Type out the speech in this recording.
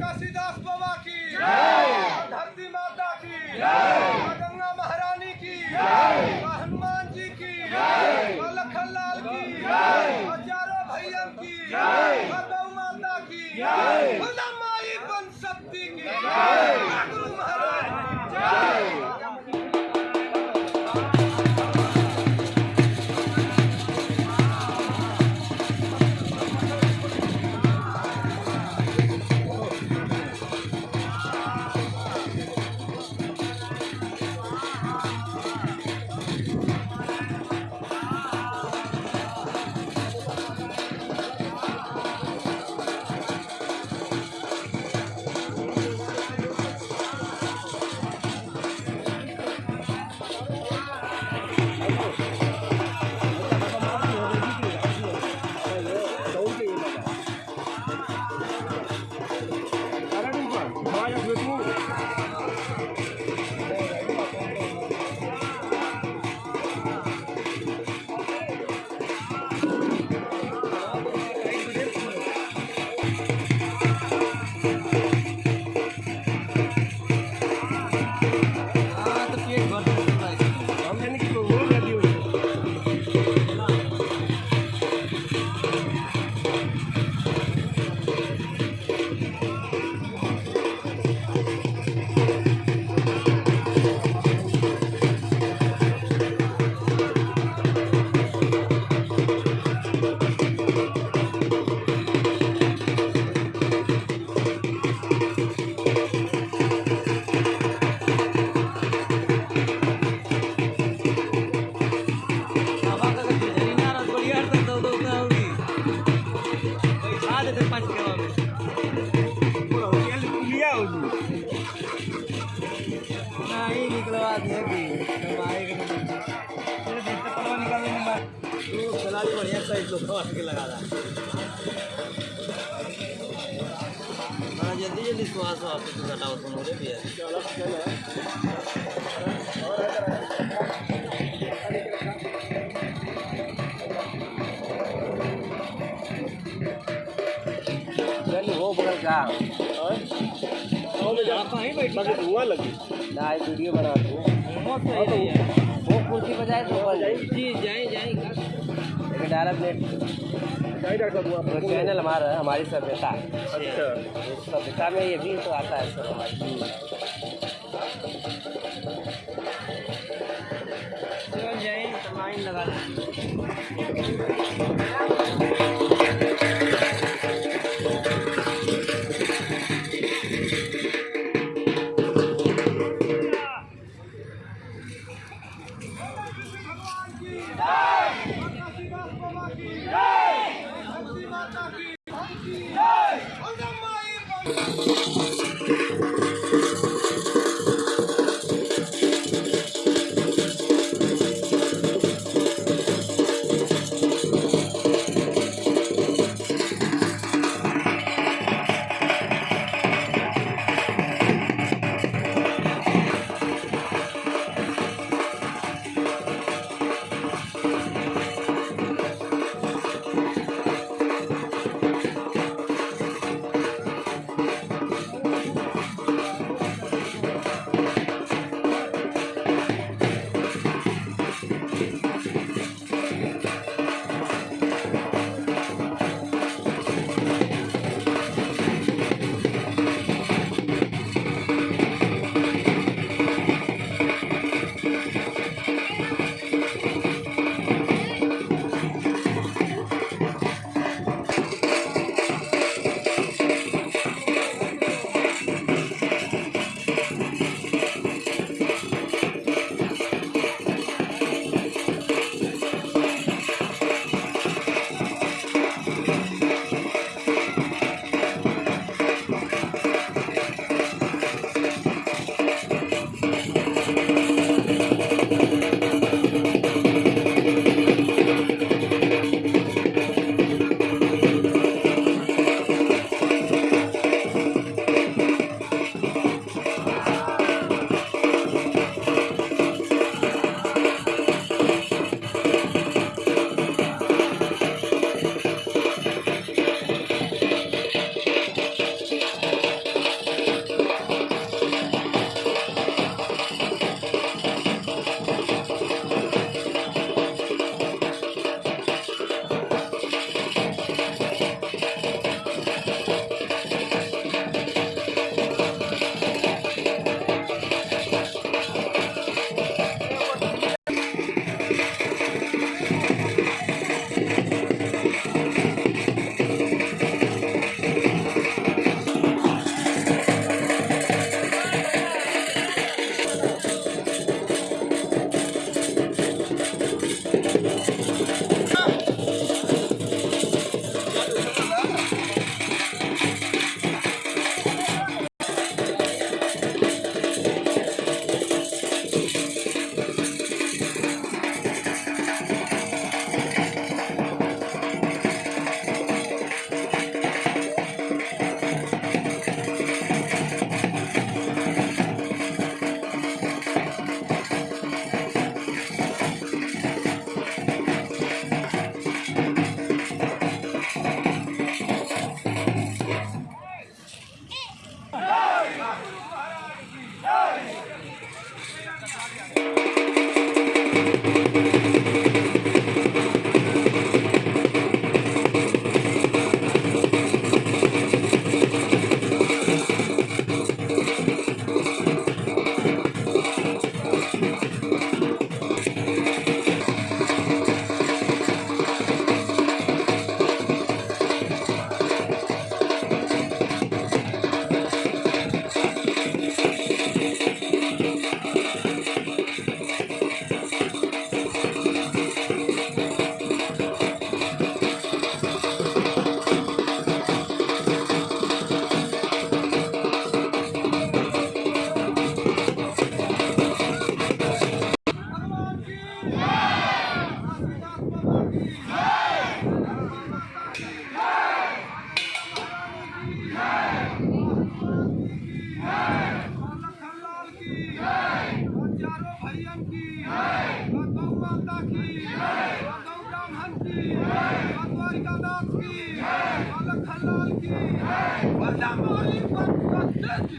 काशीदास बाबा की। धरती माता की। गंगा महारानी की। हनुमान जी की। लखन लाल की। हज़ारों भैया की। गौ माता की। बढ़िया सही तो काट के लगा रहा बड़ा जल्दी जल्दी श्वास वापस घटाओ सुनो रे भैया वो बगल का बैठ धुआँ लगी। ना वीडियो बना दो। वो कुर्सी पर तो जी जाए जाए। प्लेट तो चैनल हमारा है, हमारी सभ्यता। अच्छा। सभ्यता में ये भी तो आता है सर हमारी। लाइन लगा लखनलाल की